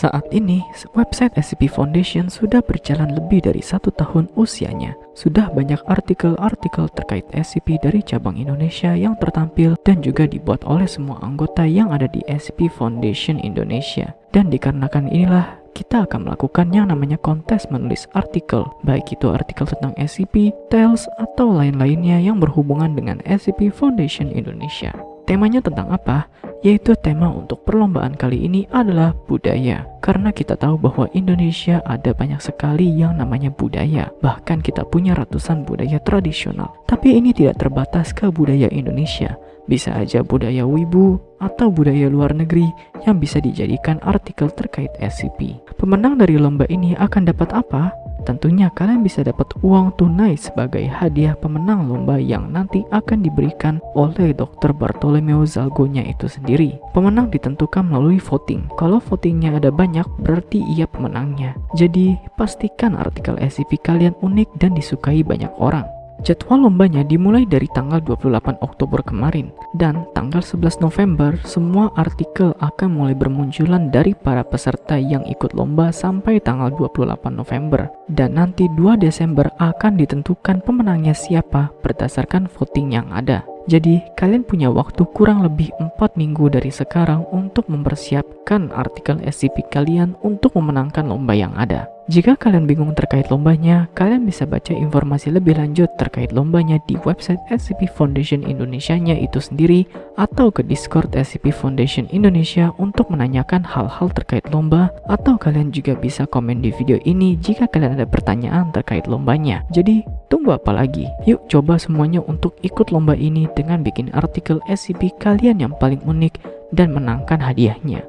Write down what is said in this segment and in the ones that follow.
Saat ini, website SCP Foundation sudah berjalan lebih dari satu tahun usianya. Sudah banyak artikel-artikel terkait SCP dari cabang Indonesia yang tertampil dan juga dibuat oleh semua anggota yang ada di SCP Foundation Indonesia. Dan dikarenakan inilah, kita akan melakukan yang namanya kontes menulis artikel, baik itu artikel tentang SCP, Tales, atau lain-lainnya yang berhubungan dengan SCP Foundation Indonesia. Temanya tentang apa? Yaitu tema untuk perlombaan kali ini adalah budaya. Karena kita tahu bahwa Indonesia ada banyak sekali yang namanya budaya. Bahkan kita punya ratusan budaya tradisional. Tapi ini tidak terbatas ke budaya Indonesia. Bisa aja budaya wibu atau budaya luar negeri yang bisa dijadikan artikel terkait SCP. Pemenang dari lomba ini akan dapat apa? Tentunya kalian bisa dapat uang tunai sebagai hadiah pemenang lomba yang nanti akan diberikan oleh Dr. Bartolomeo Zalgonya itu sendiri. Pemenang ditentukan melalui voting. Kalau votingnya ada banyak, berarti ia pemenangnya. Jadi, pastikan artikel SCP kalian unik dan disukai banyak orang. Jadwal lombanya dimulai dari tanggal 28 Oktober kemarin dan tanggal 11 November semua artikel akan mulai bermunculan dari para peserta yang ikut lomba sampai tanggal 28 November dan nanti 2 Desember akan ditentukan pemenangnya siapa berdasarkan voting yang ada. Jadi, kalian punya waktu kurang lebih 4 minggu dari sekarang untuk mempersiapkan artikel SCP kalian untuk memenangkan lomba yang ada. Jika kalian bingung terkait lombanya, kalian bisa baca informasi lebih lanjut terkait lombanya di website SCP Foundation Indonesia-nya itu sendiri atau ke Discord SCP Foundation Indonesia untuk menanyakan hal-hal terkait lomba atau kalian juga bisa komen di video ini jika kalian ada pertanyaan terkait lombanya. Jadi, tunggu apa lagi? Yuk coba semuanya untuk ikut lomba ini dengan bikin artikel SCP kalian yang paling unik dan menangkan hadiahnya.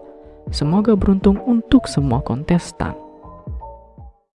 Semoga beruntung untuk semua kontestan.